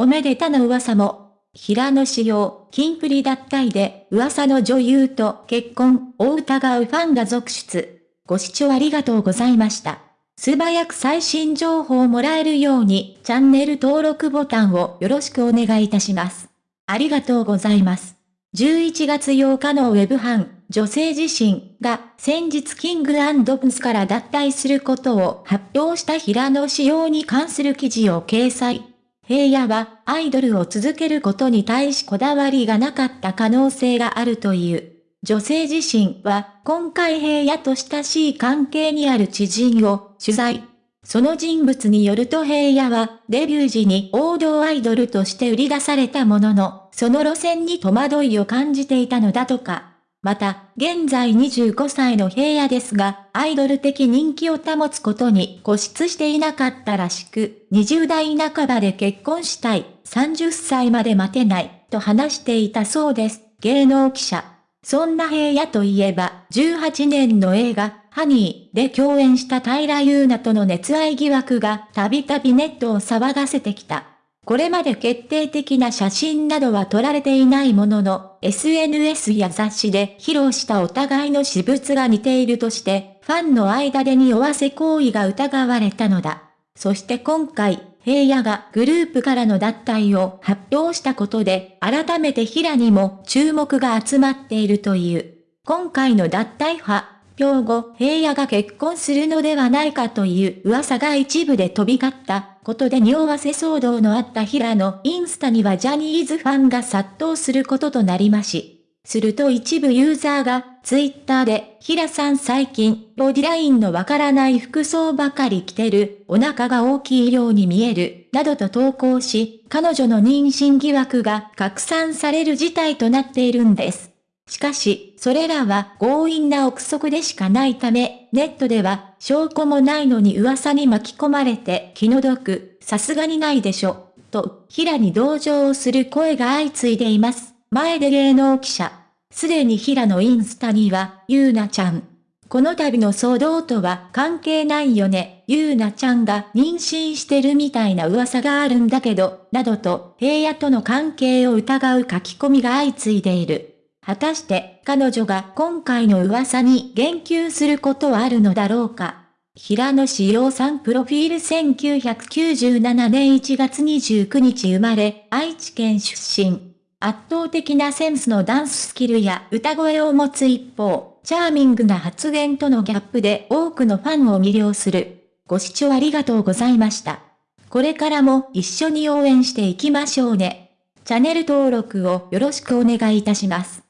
おめでたの噂も。平野紫耀、金プリ脱退で噂の女優と結婚を疑うファンが続出。ご視聴ありがとうございました。素早く最新情報をもらえるようにチャンネル登録ボタンをよろしくお願いいたします。ありがとうございます。11月8日のウェブ版、女性自身が先日キングプスから脱退することを発表した平野仕様に関する記事を掲載。平野はアイドルを続けることに対しこだわりがなかった可能性があるという。女性自身は今回平野と親しい関係にある知人を取材。その人物によると平野はデビュー時に王道アイドルとして売り出されたものの、その路線に戸惑いを感じていたのだとか。また、現在25歳の平野ですが、アイドル的人気を保つことに固執していなかったらしく、20代半ばで結婚したい、30歳まで待てない、と話していたそうです。芸能記者。そんな平野といえば、18年の映画、ハニーで共演した平優奈との熱愛疑惑がたびたびネットを騒がせてきた。これまで決定的な写真などは撮られていないものの、SNS や雑誌で披露したお互いの私物が似ているとして、ファンの間で匂わせ行為が疑われたのだ。そして今回、平野がグループからの脱退を発表したことで、改めて平にも注目が集まっているという。今回の脱退派、表後、平野が結婚するのではないかという噂が一部で飛び交ったことで匂わせ騒動のあった平野インスタにはジャニーズファンが殺到することとなりまし。すると一部ユーザーがツイッターで、平さん最近、ボディラインのわからない服装ばかり着てる、お腹が大きいように見える、などと投稿し、彼女の妊娠疑惑が拡散される事態となっているんです。しかし、それらは強引な憶測でしかないため、ネットでは証拠もないのに噂に巻き込まれて気の毒、さすがにないでしょ、と、平に同情をする声が相次いでいます。前で芸能記者。すでに平のインスタには、ゆうなちゃん。この度の騒動とは関係ないよね、ゆうなちゃんが妊娠してるみたいな噂があるんだけど、などと平野との関係を疑う書き込みが相次いでいる。果たして彼女が今回の噂に言及することはあるのだろうか？平野志陽さんプロフィール1997年1月29日生まれ、愛知県出身。圧倒的なセンスのダンススキルや歌声を持つ一方、チャーミングな発言とのギャップで多くのファンを魅了する。ご視聴ありがとうございました。これからも一緒に応援していきましょうね。チャンネル登録をよろしくお願いいたします。